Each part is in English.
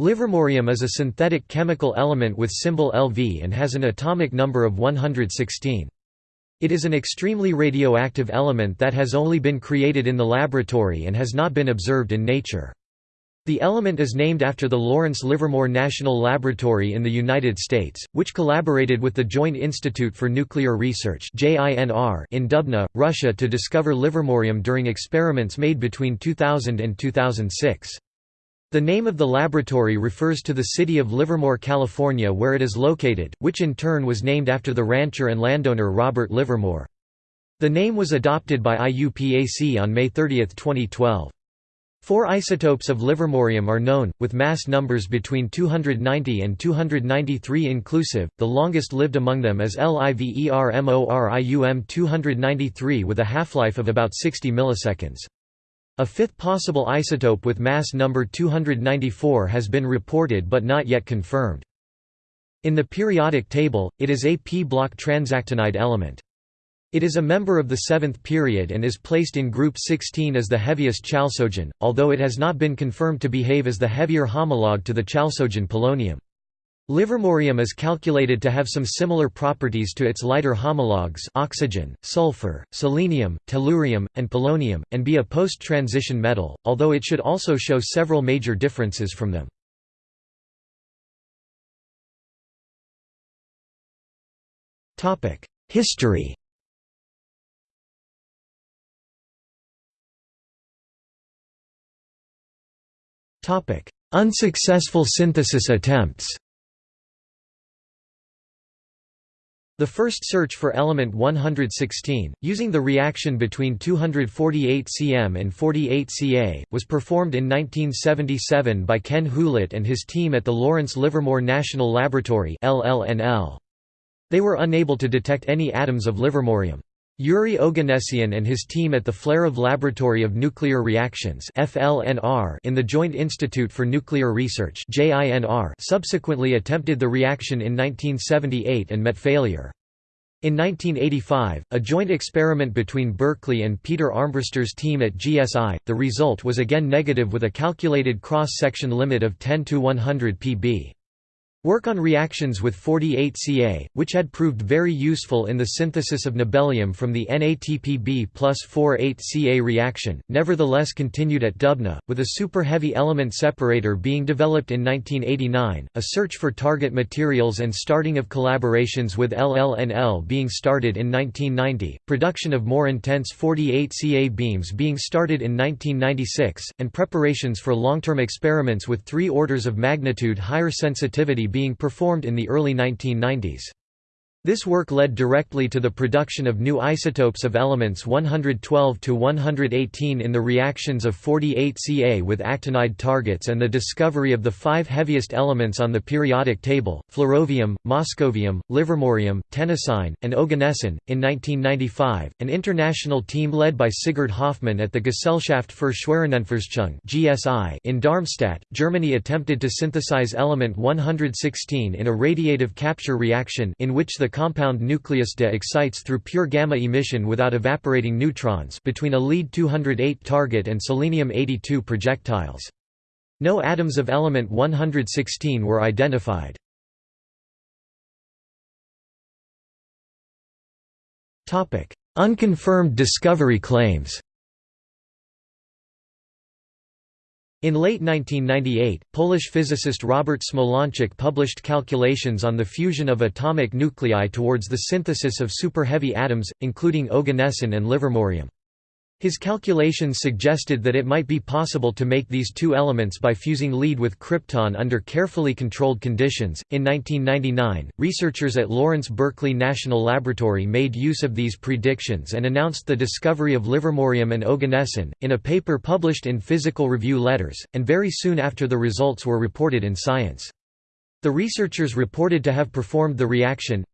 Livermorium is a synthetic chemical element with symbol Lv and has an atomic number of 116. It is an extremely radioactive element that has only been created in the laboratory and has not been observed in nature. The element is named after the Lawrence Livermore National Laboratory in the United States, which collaborated with the Joint Institute for Nuclear Research in Dubna, Russia to discover livermorium during experiments made between 2000 and 2006. The name of the laboratory refers to the city of Livermore, California where it is located, which in turn was named after the rancher and landowner Robert Livermore. The name was adopted by IUPAC on May 30, 2012. Four isotopes of livermorium are known, with mass numbers between 290 and 293 inclusive. The longest lived among them is LIVERMORIUM 293 with a half-life of about 60 milliseconds. A fifth possible isotope with mass number 294 has been reported but not yet confirmed. In the periodic table, it is a p-block transactinide element. It is a member of the seventh period and is placed in group 16 as the heaviest chalcogen, although it has not been confirmed to behave as the heavier homologue to the chalcogen polonium. Livermorium is calculated to have some similar properties to its lighter homologues oxygen, sulfur, selenium, tellurium, and polonium, and be a post-transition metal, although it should also show several major differences from them. History Unsuccessful synthesis attempts The first search for element 116, using the reaction between 248 cm and 48 Ca, was performed in 1977 by Ken Hulet and his team at the Lawrence Livermore National Laboratory They were unable to detect any atoms of livermorium. Yuri Oganessian and his team at the Flerov Laboratory of Nuclear Reactions in the Joint Institute for Nuclear Research subsequently attempted the reaction in 1978 and met failure. In 1985, a joint experiment between Berkeley and Peter Armbruster's team at GSI, the result was again negative with a calculated cross-section limit of 10 to 100 pb. Work on reactions with 48Ca, which had proved very useful in the synthesis of nobelium from the NATPB plus 48Ca reaction, nevertheless continued at Dubna, with a superheavy element separator being developed in 1989, a search for target materials and starting of collaborations with LLNL being started in 1990, production of more intense 48Ca beams being started in 1996, and preparations for long-term experiments with three orders of magnitude higher sensitivity being performed in the early 1990s. This work led directly to the production of new isotopes of elements 112 to 118 in the reactions of 48Ca with actinide targets and the discovery of the five heaviest elements on the periodic table: flerovium, moscovium, livermorium, tennessine, and oganesson. In 1995, an international team led by Sigurd Hofmann at the Gesellschaft für Schwerionenforschung (GSI) in Darmstadt, Germany attempted to synthesize element 116 in a radiative capture reaction in which the compound nucleus De excites through pure gamma emission without evaporating neutrons between a lead-208 target and selenium-82 projectiles. No atoms of element 116 were identified. Unconfirmed discovery claims In late 1998, Polish physicist Robert Smolańczuk published calculations on the fusion of atomic nuclei towards the synthesis of superheavy atoms, including oganesson and livermorium. His calculations suggested that it might be possible to make these two elements by fusing lead with krypton under carefully controlled conditions. In 1999, researchers at Lawrence Berkeley National Laboratory made use of these predictions and announced the discovery of livermorium and oganesson, in a paper published in Physical Review Letters, and very soon after the results were reported in Science. The researchers reported to have performed the reaction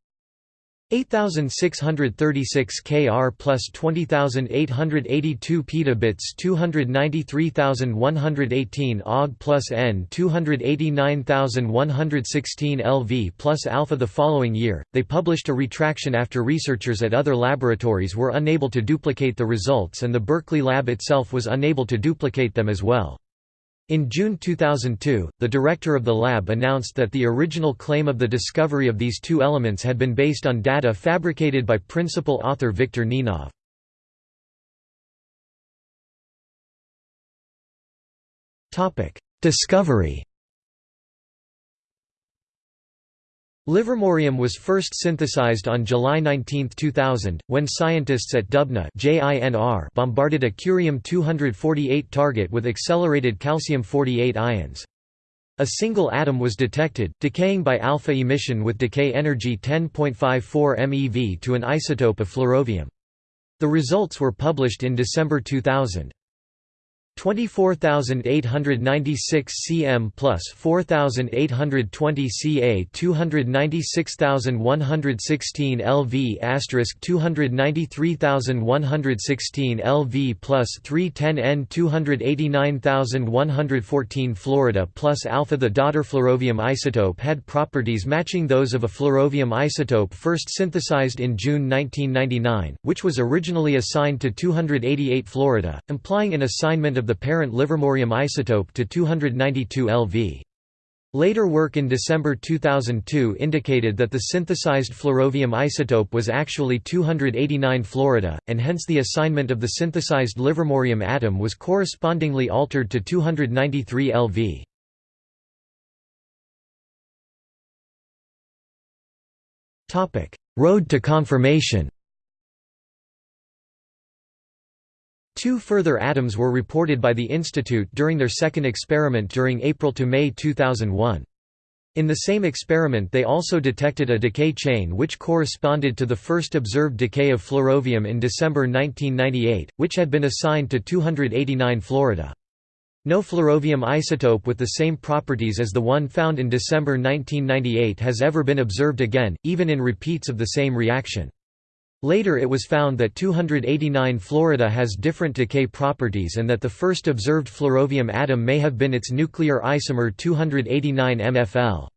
8636 Kr plus 20882 petabits 293118 Og plus N 289116 LV plus alpha the following year, they published a retraction after researchers at other laboratories were unable to duplicate the results and the Berkeley lab itself was unable to duplicate them as well. In June 2002, the director of the lab announced that the original claim of the discovery of these two elements had been based on data fabricated by principal author Viktor Ninov. Discovery Livermorium was first synthesized on July 19, 2000, when scientists at Dubna bombarded a curium-248 target with accelerated calcium-48 ions. A single atom was detected, decaying by alpha emission with decay energy 10.54 MeV to an isotope of flerovium. The results were published in December 2000. 24,896 cm plus 4,820 ca 296,116 lv asterisk 293,116 lv plus 310 n 289,114 Florida plus alpha. The daughter flerovium isotope had properties matching those of a flerovium isotope first synthesized in June 1999, which was originally assigned to 288 Florida, implying an assignment of the parent livermorium isotope to 292 LV. Later work in December 2002 indicated that the synthesized flerovium isotope was actually 289 Florida, and hence the assignment of the synthesized livermorium atom was correspondingly altered to 293 LV. Road to confirmation Two further atoms were reported by the Institute during their second experiment during April to May 2001. In the same experiment they also detected a decay chain which corresponded to the first observed decay of flerovium in December 1998, which had been assigned to 289 Florida. No flerovium isotope with the same properties as the one found in December 1998 has ever been observed again, even in repeats of the same reaction. Later it was found that 289 Florida has different decay properties and that the first observed flerovium atom may have been its nuclear isomer 289 MFL.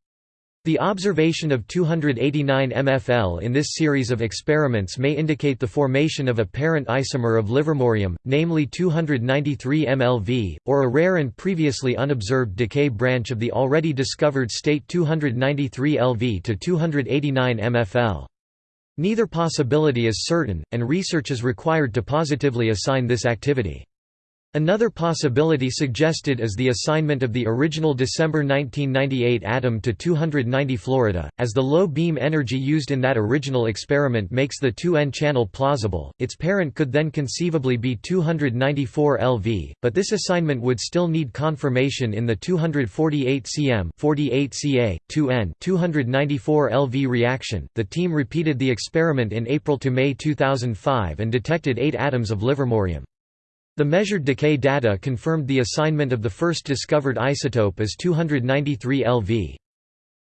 The observation of 289 MFL in this series of experiments may indicate the formation of a parent isomer of livermorium, namely 293 MLV, or a rare and previously unobserved decay branch of the already discovered state 293 LV to 289 MFL. Neither possibility is certain, and research is required to positively assign this activity. Another possibility suggested is the assignment of the original December 1998 atom to 290 Florida, as the low beam energy used in that original experiment makes the 2N channel plausible, its parent could then conceivably be 294 LV, but this assignment would still need confirmation in the 248 cm 48 Ca, 2N 294 LV reaction. The team repeated the experiment in April to May 2005 and detected 8 atoms of livermorium. The measured decay data confirmed the assignment of the first discovered isotope as 293 LV.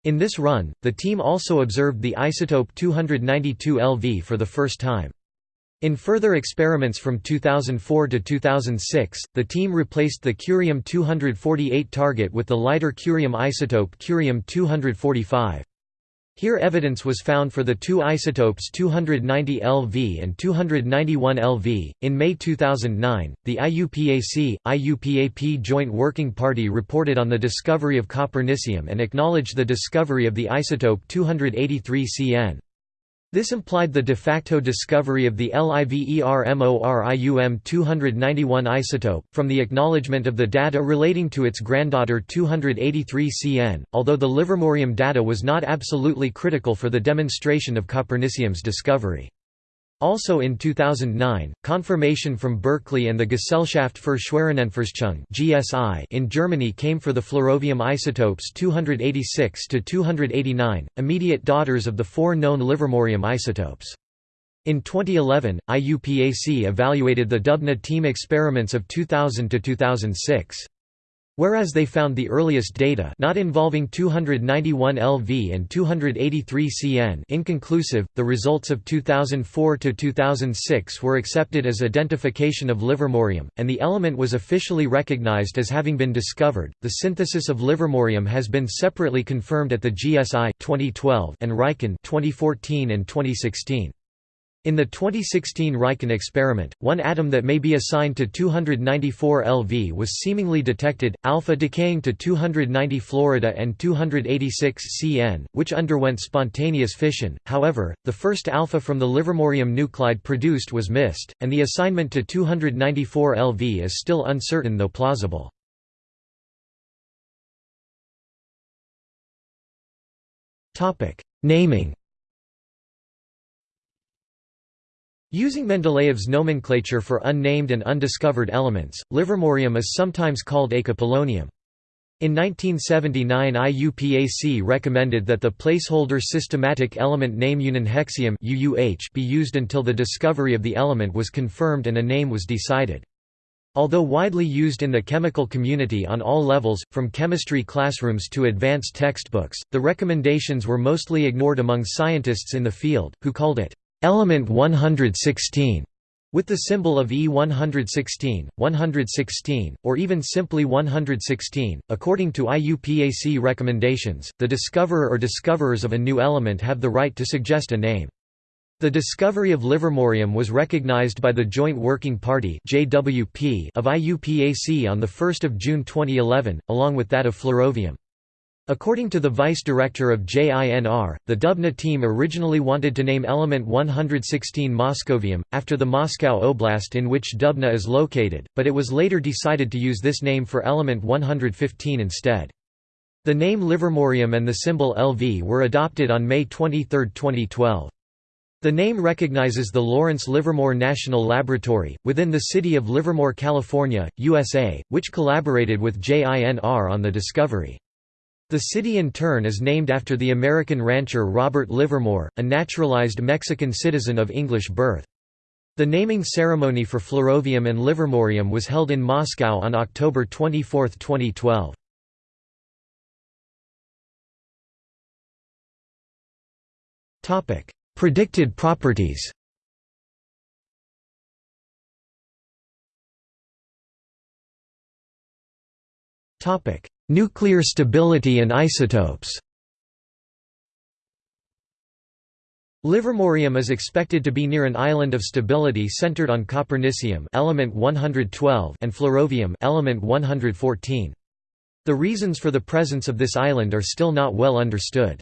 In this run, the team also observed the isotope 292 LV for the first time. In further experiments from 2004 to 2006, the team replaced the curium-248 target with the lighter curium isotope curium-245. Here evidence was found for the two isotopes 290 LV and 291 LV. In May 2009, the IUPAC IUPAP Joint Working Party reported on the discovery of copernicium and acknowledged the discovery of the isotope 283 Cn. This implied the de facto discovery of the LIVERMORIUM 291 isotope, from the acknowledgement of the data relating to its granddaughter 283 Cn, although the livermorium data was not absolutely critical for the demonstration of copernicium's discovery. Also in 2009, confirmation from Berkeley and the Gesellschaft für Schwerionenforschung (GSI) in Germany came for the flerovium isotopes 286 to 289, immediate daughters of the four known livermorium isotopes. In 2011, IUPAC evaluated the Dubna team experiments of 2000 to 2006. Whereas they found the earliest data not involving 291 LV and 283 CN inconclusive, the results of 2004 to 2006 were accepted as identification of livermorium, and the element was officially recognized as having been discovered. The synthesis of livermorium has been separately confirmed at the GSI 2012 and RIKEN 2014 and 2016. In the 2016 Riken experiment, one atom that may be assigned to 294 LV was seemingly detected, alpha decaying to 290 Florida and 286 Cn, which underwent spontaneous fission. However, the first alpha from the livermorium nuclide produced was missed, and the assignment to 294 LV is still uncertain though plausible. Naming Using Mendeleev's nomenclature for unnamed and undiscovered elements, livermorium is sometimes called eka-polonium. In 1979 IUPAC recommended that the placeholder systematic element name ununhexium be used until the discovery of the element was confirmed and a name was decided. Although widely used in the chemical community on all levels, from chemistry classrooms to advanced textbooks, the recommendations were mostly ignored among scientists in the field, who called it Element 116 with the symbol of E116, 116, or even simply 116. According to IUPAC recommendations, the discoverer or discoverers of a new element have the right to suggest a name. The discovery of livermorium was recognized by the Joint Working Party of IUPAC on the 1st of June 2011, along with that of flerovium. According to the vice director of JINR, the Dubna team originally wanted to name element 116 Moscovium, after the Moscow Oblast in which Dubna is located, but it was later decided to use this name for element 115 instead. The name Livermorium and the symbol LV were adopted on May 23, 2012. The name recognizes the Lawrence Livermore National Laboratory, within the city of Livermore, California, USA, which collaborated with JINR on the discovery. The city in turn is named after the American rancher Robert Livermore, a naturalized Mexican citizen of English birth. The naming ceremony for Flerovium and Livermorium was held in Moscow on October 24, 2012. Predicted properties Topic: Nuclear stability and isotopes Livermorium is expected to be near an island of stability centered on copernicium element 112 and flerovium element 114. The reasons for the presence of this island are still not well understood.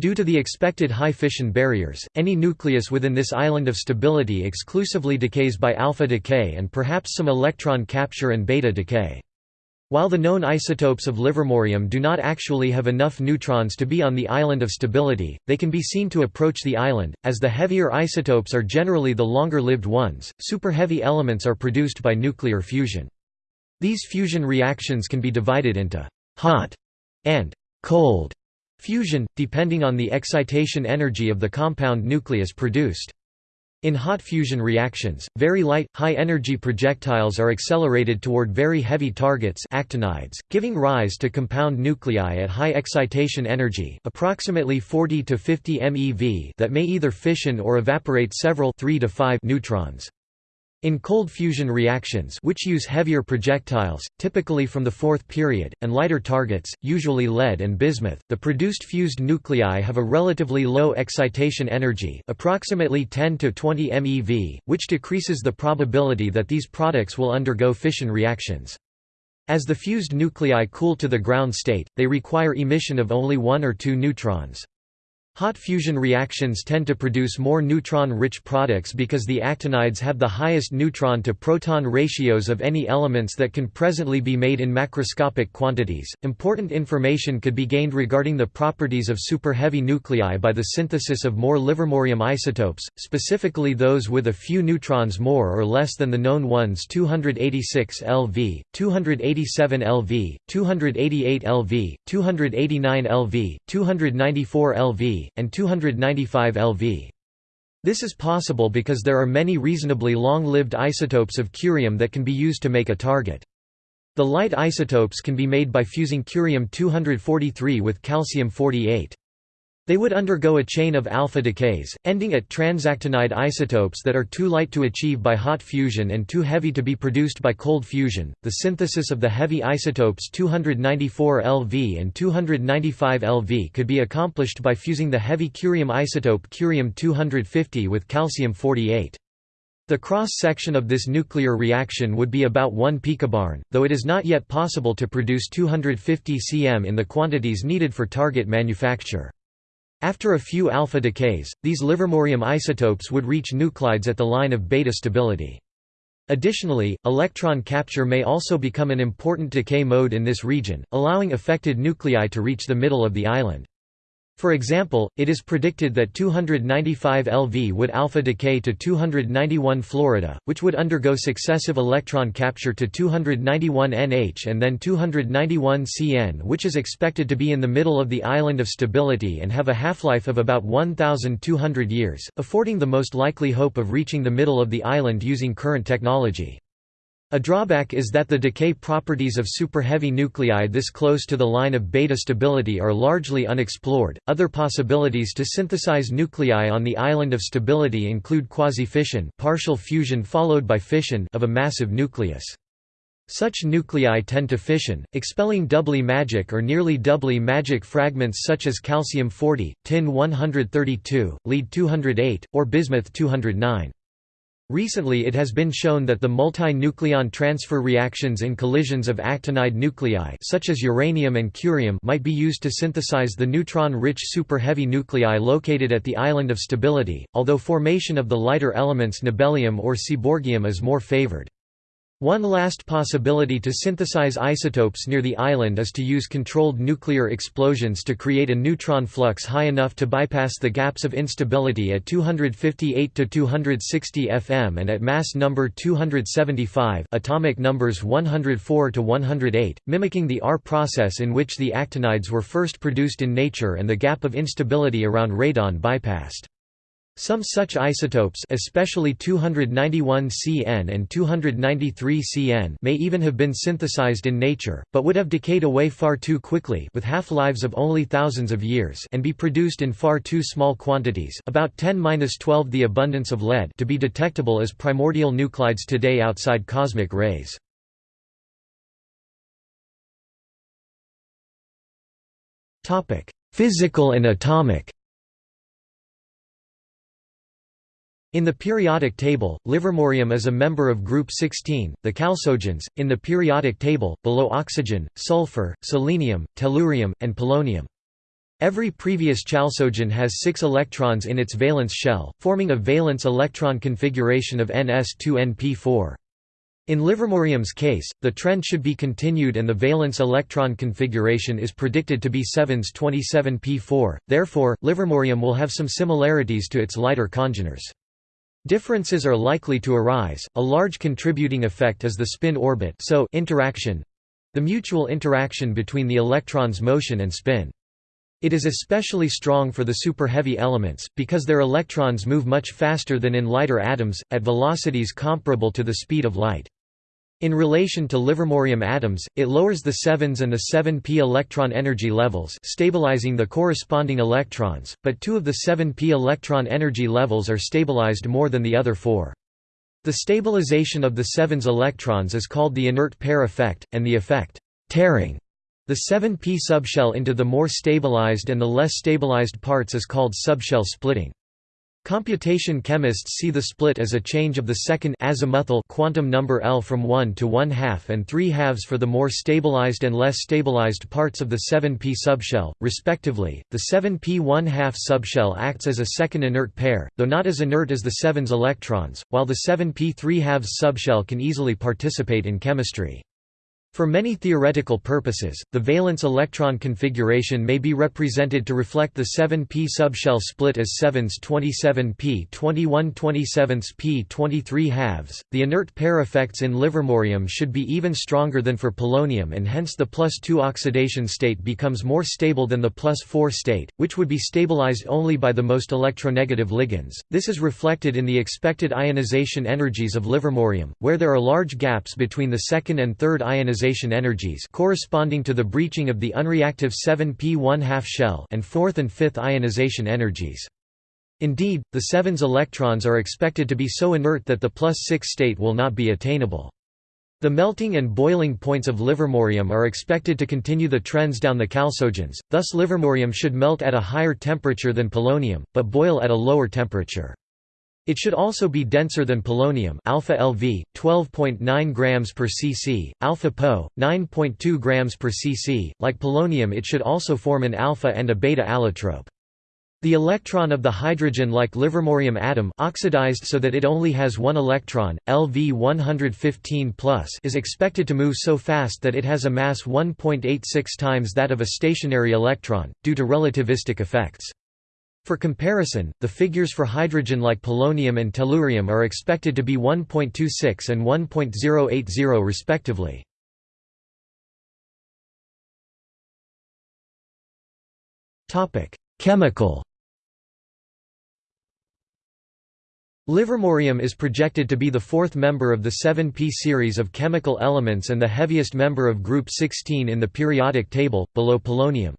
Due to the expected high fission barriers, any nucleus within this island of stability exclusively decays by alpha decay and perhaps some electron capture and beta decay. While the known isotopes of livermorium do not actually have enough neutrons to be on the island of stability, they can be seen to approach the island, as the heavier isotopes are generally the longer-lived ones. Superheavy elements are produced by nuclear fusion. These fusion reactions can be divided into hot and cold fusion, depending on the excitation energy of the compound nucleus produced. In hot fusion reactions, very light, high-energy projectiles are accelerated toward very heavy targets actinides, giving rise to compound nuclei at high excitation energy approximately 40 to 50 MeV that may either fission or evaporate several 3 to 5 neutrons. In cold fusion reactions which use heavier projectiles, typically from the fourth period, and lighter targets, usually lead and bismuth, the produced fused nuclei have a relatively low excitation energy approximately 10 to 20 MeV, which decreases the probability that these products will undergo fission reactions. As the fused nuclei cool to the ground state, they require emission of only one or two neutrons. Hot fusion reactions tend to produce more neutron-rich products because the actinides have the highest neutron-to-proton ratios of any elements that can presently be made in macroscopic quantities. Important information could be gained regarding the properties of superheavy nuclei by the synthesis of more livermorium isotopes, specifically those with a few neutrons more or less than the known ones 286 LV, 287 LV, 288 LV, 289 LV, 294 LV, and 295 LV. This is possible because there are many reasonably long-lived isotopes of curium that can be used to make a target. The light isotopes can be made by fusing curium-243 with calcium-48. They would undergo a chain of alpha decays, ending at transactinide isotopes that are too light to achieve by hot fusion and too heavy to be produced by cold fusion. The synthesis of the heavy isotopes 294 Lv and 295 Lv could be accomplished by fusing the heavy curium isotope curium 250 with calcium 48. The cross-section of this nuclear reaction would be about 1 picobarn, though it is not yet possible to produce 250 cm in the quantities needed for target manufacture. After a few alpha decays, these livermorium isotopes would reach nuclides at the line of beta stability. Additionally, electron capture may also become an important decay mode in this region, allowing affected nuclei to reach the middle of the island. For example, it is predicted that 295 Lv would alpha decay to 291 Florida, which would undergo successive electron capture to 291 Nh and then 291 Cn which is expected to be in the middle of the island of stability and have a half-life of about 1,200 years, affording the most likely hope of reaching the middle of the island using current technology. A drawback is that the decay properties of superheavy nuclei this close to the line of beta stability are largely unexplored. Other possibilities to synthesize nuclei on the island of stability include quasi-fission, partial fusion followed by fission of a massive nucleus. Such nuclei tend to fission, expelling doubly magic or nearly doubly magic fragments such as calcium-40, tin-132, lead-208, or bismuth-209. Recently it has been shown that the multi-nucleon transfer reactions in collisions of actinide nuclei such as uranium and curium might be used to synthesize the neutron-rich super-heavy nuclei located at the island of stability, although formation of the lighter elements nobelium or seaborgium is more favored. One last possibility to synthesize isotopes near the island is to use controlled nuclear explosions to create a neutron flux high enough to bypass the gaps of instability at 258 to 260 fm and at mass number 275 atomic numbers 104 to 108, mimicking the R process in which the actinides were first produced in nature and the gap of instability around radon bypassed. Some such isotopes especially 291 Cn and 293 Cn may even have been synthesized in nature, but would have decayed away far too quickly with half-lives of only thousands of years and be produced in far too small quantities about 10-12 the abundance of lead to be detectable as primordial nuclides today outside cosmic rays. Physical and atomic In the periodic table, livermorium is a member of group 16, the chalcogens, in the periodic table, below oxygen, sulfur, selenium, tellurium, and polonium. Every previous chalcogen has six electrons in its valence shell, forming a valence electron configuration of ns2np4. In livermorium's case, the trend should be continued and the valence electron configuration is predicted to be 7s 27p4, therefore, livermorium will have some similarities to its lighter congeners. Differences are likely to arise. A large contributing effect is the spin orbit so interaction the mutual interaction between the electron's motion and spin. It is especially strong for the superheavy elements, because their electrons move much faster than in lighter atoms, at velocities comparable to the speed of light. In relation to livermorium atoms, it lowers the 7s and the 7p electron energy levels stabilizing the corresponding electrons, but two of the 7p electron energy levels are stabilized more than the other four. The stabilization of the 7s electrons is called the inert pair effect, and the effect tearing the 7p subshell into the more stabilized and the less stabilized parts is called subshell splitting. Computation chemists see the split as a change of the second azimuthal quantum number L from 1 to 1 half and 3 halves for the more stabilized and less stabilized parts of the 7p subshell, respectively. The 7p 1 half subshell acts as a second inert pair, though not as inert as the 7's electrons, while the 7p 3 halves subshell can easily participate in chemistry. For many theoretical purposes, the valence electron configuration may be represented to reflect the 7p subshell split as 7s 27p 21 27s p 23 halves. The inert pair effects in livermorium should be even stronger than for polonium and hence the plus 2 oxidation state becomes more stable than the plus 4 state, which would be stabilized only by the most electronegative ligands. This is reflected in the expected ionization energies of livermorium, where there are large gaps between the second and third ionization ionization energies corresponding to the breaching of the unreactive 7p 1 2 shell and fourth and fifth ionization energies. Indeed, the 7's electrons are expected to be so inert that the plus 6 state will not be attainable. The melting and boiling points of livermorium are expected to continue the trends down the chalcogens, thus livermorium should melt at a higher temperature than polonium, but boil at a lower temperature. It should also be denser than polonium alpha LV 12.9 grams per cc, alpha Po 9.2 grams per cc. Like polonium, it should also form an alpha and a beta allotrope. The electron of the hydrogen-like livermorium atom oxidized so that it only has one electron, Lv 115 is expected to move so fast that it has a mass 1.86 times that of a stationary electron, due to relativistic effects. For comparison, the figures for hydrogen like polonium and tellurium are expected to be 1.26 and 1.080 respectively. Chemical Livermorium is projected to be the fourth member of the 7p series of chemical elements and the heaviest member of group 16 in the periodic table, below polonium.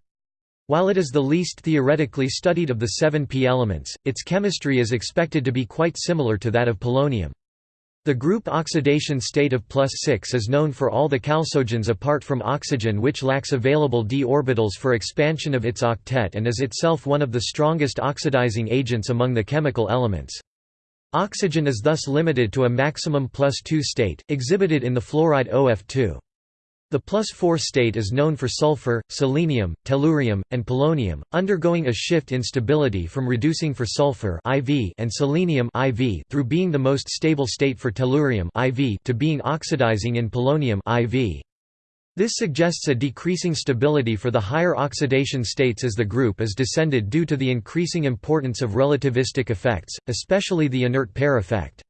While it is the least theoretically studied of the 7p elements, its chemistry is expected to be quite similar to that of polonium. The group oxidation state of plus 6 is known for all the chalcogens apart from oxygen which lacks available d orbitals for expansion of its octet and is itself one of the strongest oxidizing agents among the chemical elements. Oxygen is thus limited to a maximum plus 2 state, exhibited in the fluoride OF2. The plus 4 state is known for sulfur, selenium, tellurium, and polonium, undergoing a shift in stability from reducing for sulfur IV and selenium IV through being the most stable state for tellurium IV to being oxidizing in polonium IV. This suggests a decreasing stability for the higher oxidation states as the group is descended due to the increasing importance of relativistic effects, especially the inert pair effect.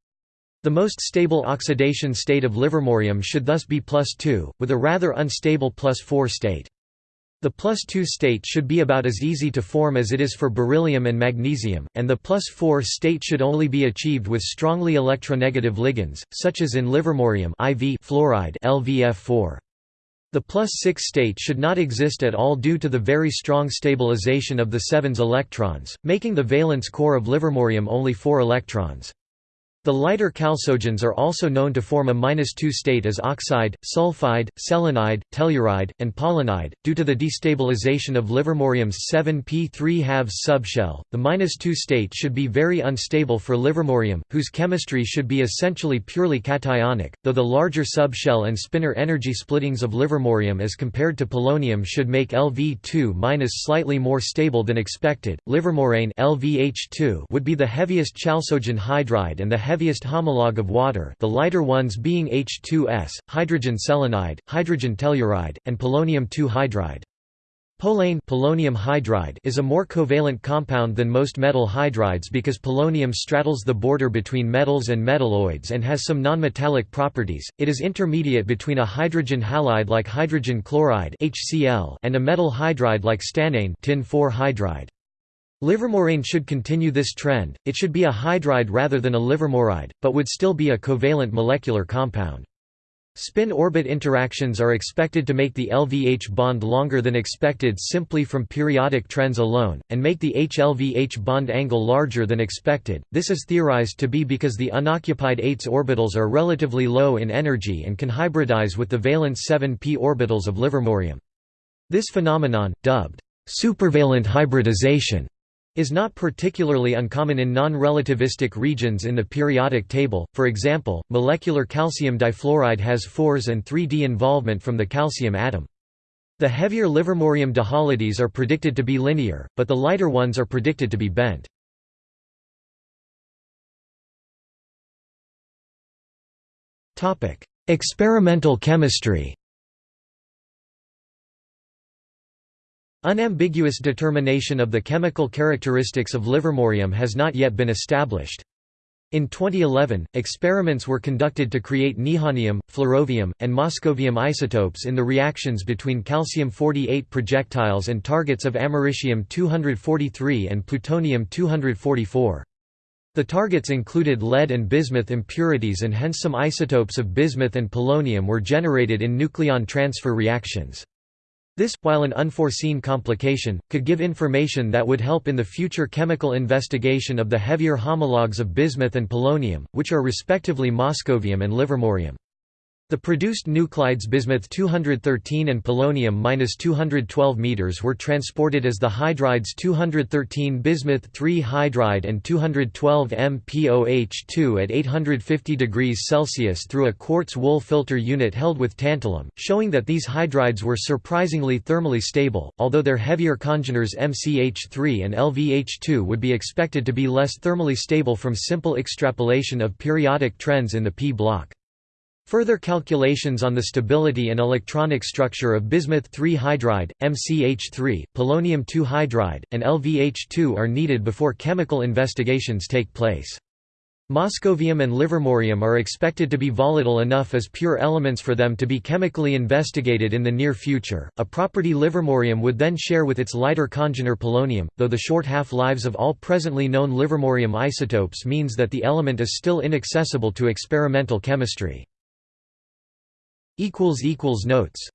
The most stable oxidation state of livermorium should thus be plus 2, with a rather unstable plus 4 state. The plus 2 state should be about as easy to form as it is for beryllium and magnesium, and the plus 4 state should only be achieved with strongly electronegative ligands, such as in livermorium IV fluoride LVF4. The plus 6 state should not exist at all due to the very strong stabilization of the 7's electrons, making the valence core of livermorium only 4 electrons. The lighter chalcogens are also known to form a -2 state as oxide, sulfide, selenide, telluride, and polonide. Due to the destabilization of livermorium's 7p3 halves subshell, the -2 state should be very unstable for livermorium, whose chemistry should be essentially purely cationic, though the larger subshell and spinor energy splittings of livermorium as compared to polonium should make Lv2- slightly more stable than expected. Livermorane LVH2 would be the heaviest chalcogen hydride and the heaviest homologue of water the lighter ones being H2S, hydrogen selenide, hydrogen telluride, and polonium-2 hydride. Polane polonium hydride is a more covalent compound than most metal hydrides because polonium straddles the border between metals and metalloids and has some nonmetallic properties. It is intermediate between a hydrogen halide like hydrogen chloride (HCl) and a metal hydride like stannane tin hydride. Livermorane should continue this trend, it should be a hydride rather than a livermoride, but would still be a covalent molecular compound. Spin-orbit interactions are expected to make the LVH bond longer than expected simply from periodic trends alone, and make the HLVH bond angle larger than expected. This is theorized to be because the unoccupied 8s orbitals are relatively low in energy and can hybridize with the valence 7p orbitals of livermorium. This phenomenon, dubbed supervalent hybridization, is not particularly uncommon in non-relativistic regions in the periodic table, for example, molecular calcium difluoride has 4s and 3d involvement from the calcium atom. The heavier livermorium dihalides are predicted to be linear, but the lighter ones are predicted to be bent. Experimental chemistry Unambiguous determination of the chemical characteristics of livermorium has not yet been established. In 2011, experiments were conducted to create nihonium, flerovium, and moscovium isotopes in the reactions between calcium-48 projectiles and targets of americium-243 and plutonium-244. The targets included lead and bismuth impurities and hence some isotopes of bismuth and polonium were generated in nucleon transfer reactions. This, while an unforeseen complication, could give information that would help in the future chemical investigation of the heavier homologues of bismuth and polonium, which are respectively moscovium and livermorium. The produced nuclides bismuth 213 and polonium-212 meters were transported as the hydrides 213 bismuth 3 hydride and 212 MPOH2 at 850 degrees Celsius through a quartz wool filter unit held with tantalum, showing that these hydrides were surprisingly thermally stable, although their heavier congeners MCH3 and LVH2 would be expected to be less thermally stable from simple extrapolation of periodic trends in the p block. Further calculations on the stability and electronic structure of bismuth-3 hydride, MCH3, polonium-2 hydride, and LVH2 are needed before chemical investigations take place. Moscovium and livermorium are expected to be volatile enough as pure elements for them to be chemically investigated in the near future. A property livermorium would then share with its lighter congener polonium, though the short half-lives of all presently known livermorium isotopes means that the element is still inaccessible to experimental chemistry. Notes